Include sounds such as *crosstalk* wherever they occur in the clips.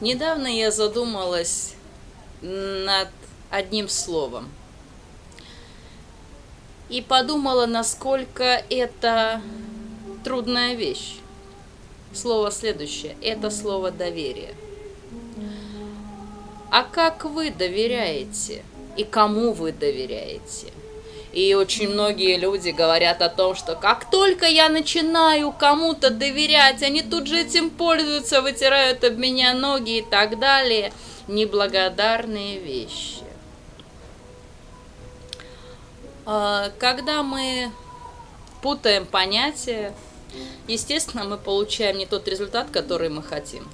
Недавно я задумалась над одним словом и подумала, насколько это трудная вещь. Слово следующее – это слово доверие. А как вы доверяете и кому вы доверяете? И очень многие люди говорят о том, что как только я начинаю кому-то доверять, они тут же этим пользуются, вытирают об меня ноги и так далее. Неблагодарные вещи. А, когда мы путаем понятия, естественно, мы получаем не тот результат, который мы хотим.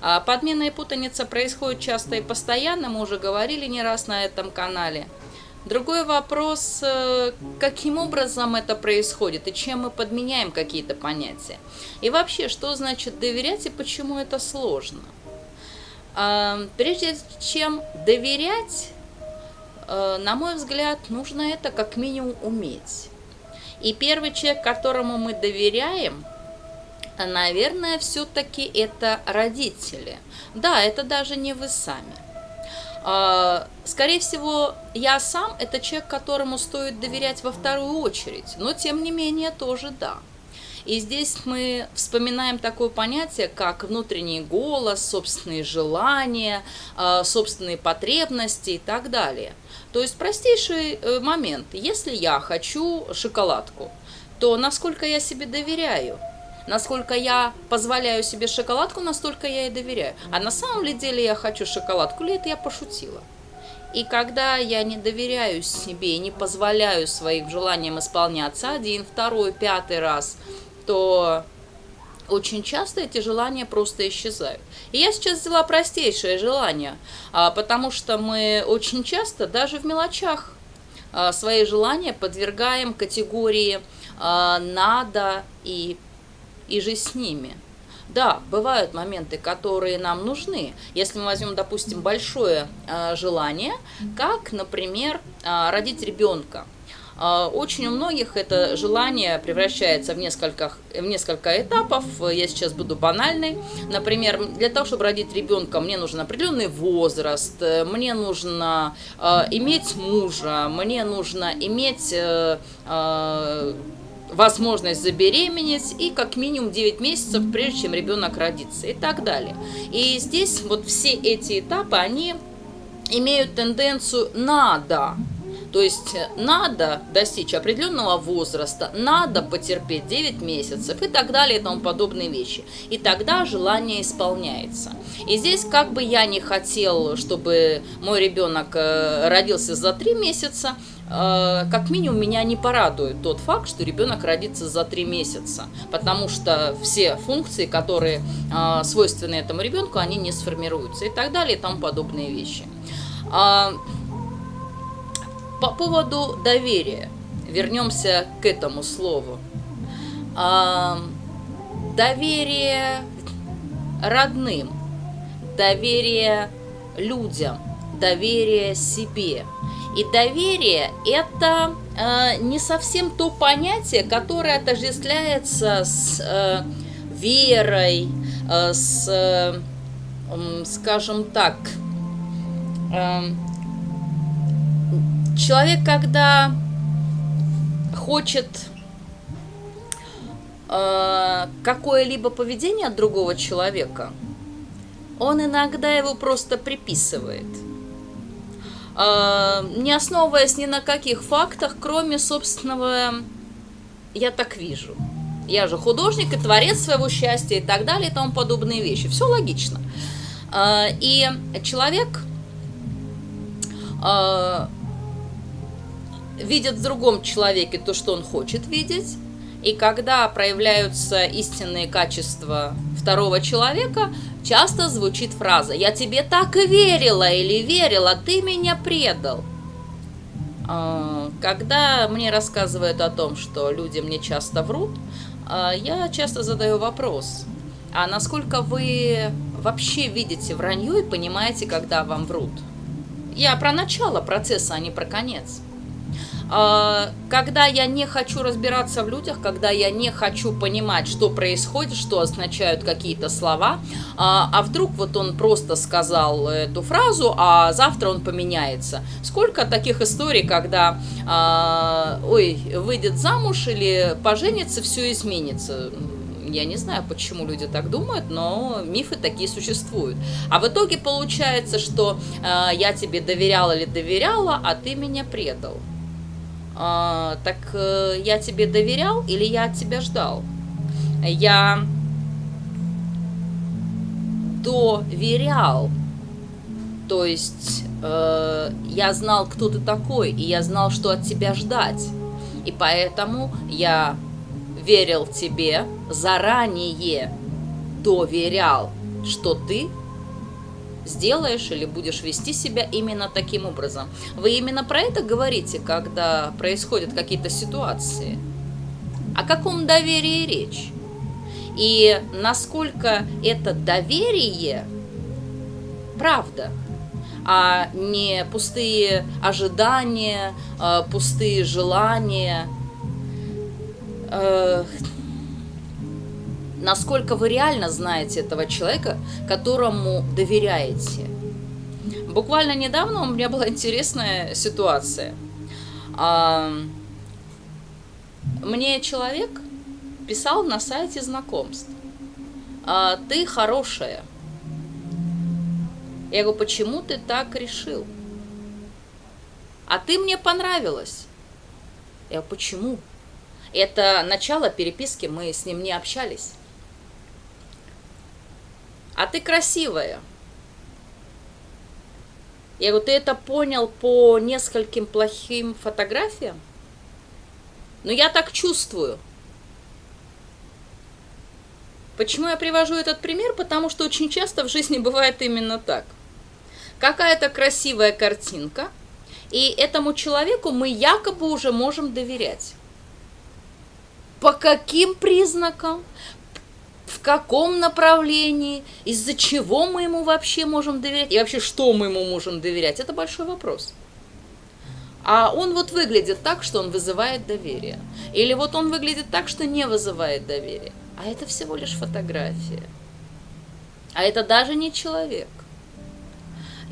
А подмена и путаница происходит часто и постоянно, мы уже говорили не раз на этом канале. Другой вопрос, э, каким образом это происходит и чем мы подменяем какие-то понятия. И вообще, что значит доверять и почему это сложно. А, прежде чем доверять, э, на мой взгляд, нужно это как минимум уметь. И первый человек, которому мы доверяем, наверное, все-таки это родители. Да, это даже не вы сами. А, скорее всего, я сам – это человек, которому стоит доверять во вторую очередь, но тем не менее тоже да. И здесь мы вспоминаем такое понятие, как внутренний голос, собственные желания, а, собственные потребности и так далее. То есть простейший э, момент. Если я хочу шоколадку, то насколько я себе доверяю? Насколько я позволяю себе шоколадку, настолько я и доверяю. А на самом ли деле я хочу шоколадку, или это я пошутила? И когда я не доверяю себе не позволяю своим желаниям исполняться один, второй, пятый раз, то очень часто эти желания просто исчезают. И я сейчас взяла простейшее желание, а, потому что мы очень часто даже в мелочах а, свои желания подвергаем категории а, «надо» и и же с ними. Да, бывают моменты, которые нам нужны. Если мы возьмем, допустим, большое э, желание, как, например, э, родить ребенка. Э, очень у многих это желание превращается в несколько, в несколько этапов. Я сейчас буду банальной. Например, для того, чтобы родить ребенка, мне нужен определенный возраст, мне нужно э, иметь мужа, мне нужно иметь... Э, э, возможность забеременеть и как минимум 9 месяцев, прежде чем ребенок родится и так далее. И здесь вот все эти этапы, они имеют тенденцию «надо». То есть надо достичь определенного возраста, надо потерпеть 9 месяцев и так далее и тому подобные вещи. И тогда желание исполняется. И здесь как бы я не хотел, чтобы мой ребенок э, родился за 3 месяца, Э, как минимум меня не порадует тот факт, что ребенок родится за три месяца, потому что все функции, которые э, свойственны этому ребенку, они не сформируются и так далее и тому подобные вещи. А, по поводу доверия, вернемся к этому слову. А, доверие родным, доверие людям, доверие себе – и доверие – это э, не совсем то понятие, которое отождествляется с э, верой, э, с, э, скажем так, э, человек, когда хочет э, какое-либо поведение от другого человека, он иногда его просто приписывает – не основываясь ни на каких фактах, кроме собственного «я так вижу». Я же художник и творец своего счастья и так далее и тому подобные вещи. Все логично. А, и человек а, видит в другом человеке то, что он хочет видеть, и когда проявляются истинные качества второго человека, часто звучит фраза «Я тебе так и верила» или «Верила, ты меня предал». А, когда мне рассказывают о том, что люди мне часто врут, а, я часто задаю вопрос, а насколько вы вообще видите вранье и понимаете, когда вам врут? Я про начало процесса, а не про конец. А, когда я не хочу разбираться в людях, когда я не хочу понимать, что происходит, что означают какие-то слова, а, а вдруг вот он просто сказал эту фразу, а завтра он поменяется. Сколько таких историй, когда, а, ой, выйдет замуж или поженится, все изменится. Я не знаю, почему люди так думают, но мифы такие существуют. А в итоге получается, что э, я тебе доверяла или доверяла, а ты меня предал. Э, так э, я тебе доверял или я от тебя ждал? Я доверял. То есть э, я знал, кто ты такой, и я знал, что от тебя ждать. И поэтому я верил тебе, заранее доверял, что ты сделаешь или будешь вести себя именно таким образом. Вы именно про это говорите, когда происходят какие-то ситуации. О каком доверии речь? И насколько это доверие правда, а не пустые ожидания, а пустые желания – э, насколько вы реально знаете этого человека, которому доверяете. Буквально недавно у меня была интересная ситуация. А, мне человек писал на сайте знакомств. А, ты хорошая. Я говорю, почему ты так решил? А ты мне понравилась. Я говорю, почему? Это начало переписки, мы с ним не общались. А ты красивая. Я говорю, ты это понял по нескольким плохим фотографиям? Но я так чувствую. Почему я привожу этот пример? Потому что очень часто в жизни бывает именно так. Какая-то красивая картинка, и этому человеку мы якобы уже можем доверять. По каким признакам? В каком направлении? Из-за чего мы ему вообще можем доверять? И вообще, что мы ему можем доверять? Это большой вопрос. А он вот выглядит так, что он вызывает доверие. Или вот он выглядит так, что не вызывает доверие. А это всего лишь фотография. А это даже не человек.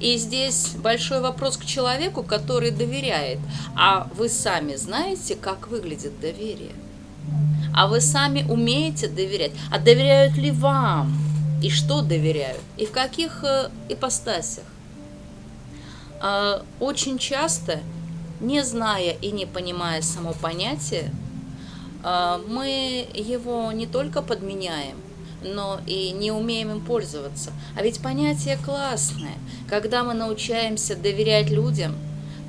И здесь большой вопрос к человеку, который доверяет. А вы сами знаете, как выглядит доверие? А вы сами умеете доверять? А доверяют ли вам? И что доверяют? И в каких э, ипостасях? А, очень часто, не зная и не понимая само понятие, а, мы его не только подменяем, но и не умеем им пользоваться. А ведь понятие классное. Когда мы научаемся доверять людям,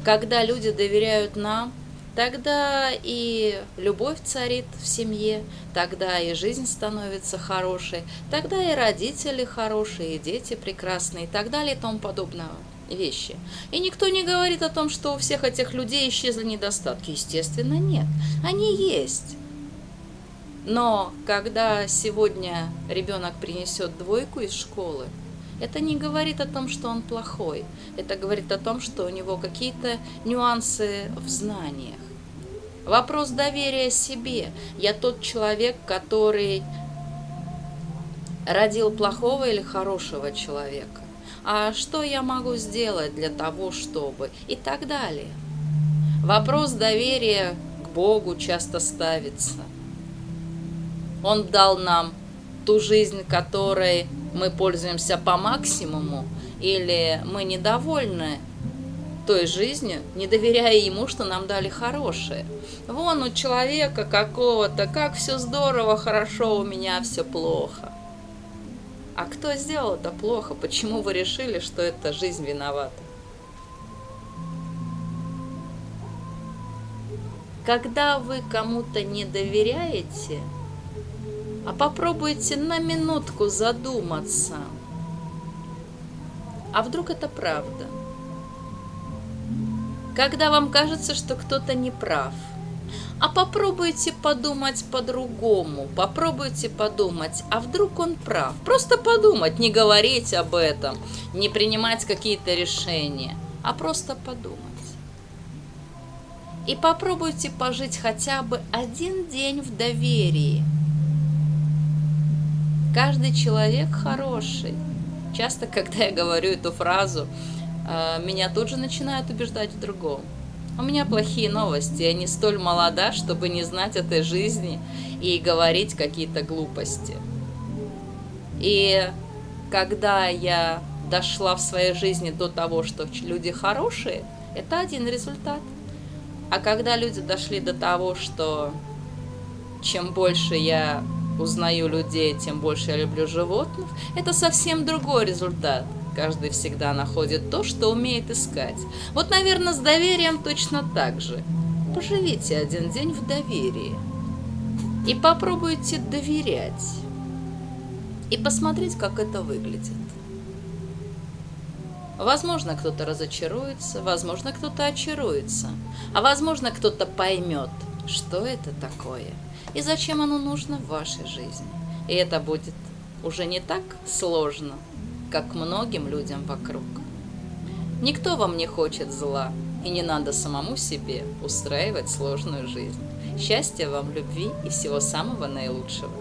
когда люди доверяют нам – тогда и любовь царит в семье, тогда и жизнь становится хорошей, тогда и родители хорошие, и дети прекрасные, и так далее, и тому подобное вещи. И никто не говорит о том, что у всех этих людей исчезли недостатки. Естественно, нет. Они есть. Но когда сегодня ребенок принесет двойку из школы, это не говорит о том, что он плохой. Это говорит о том, что у него какие-то нюансы в знаниях. Вопрос доверия себе. Я тот человек, который родил плохого или хорошего человека. А что я могу сделать для того, чтобы... И так далее. Вопрос доверия к Богу часто ставится. Он дал нам ту жизнь, которой мы пользуемся по максимуму, или мы недовольны той жизнью, не доверяя ему, что нам дали хорошее. Вон у человека какого-то, как все здорово, хорошо, у меня все плохо. А кто сделал это плохо? Почему вы решили, что эта жизнь виновата? Когда вы кому-то не доверяете, а попробуйте на минутку задуматься, а вдруг это правда – когда вам кажется, что кто-то не прав. А попробуйте подумать по-другому, попробуйте подумать, а вдруг он прав. Просто подумать, не говорить об этом, не принимать какие-то решения, а просто подумать. И попробуйте пожить хотя бы один день в доверии. Каждый человек хороший. Часто, *laughs* когда я говорю эту фразу, а, меня тут же начинают убеждать в другом. У меня плохие новости, я не столь молода, чтобы не знать этой жизни и говорить какие-то глупости. И когда я дошла в своей жизни до того, что люди хорошие, это один результат. А когда люди дошли до того, что чем больше я узнаю людей, тем больше я люблю животных, это совсем другой результат. Каждый всегда находит то, что умеет искать. Вот, наверное, с доверием точно так же. Поживите один день в доверии и попробуйте доверять. И посмотреть, как это выглядит. Возможно, кто-то разочаруется, возможно, кто-то очаруется, а возможно, кто-то поймет, что это такое и зачем оно нужно в вашей жизни. И это будет уже не так сложно, как многим людям вокруг. Никто вам не хочет зла, и не надо самому себе устраивать сложную жизнь. Счастья вам, любви и всего самого наилучшего.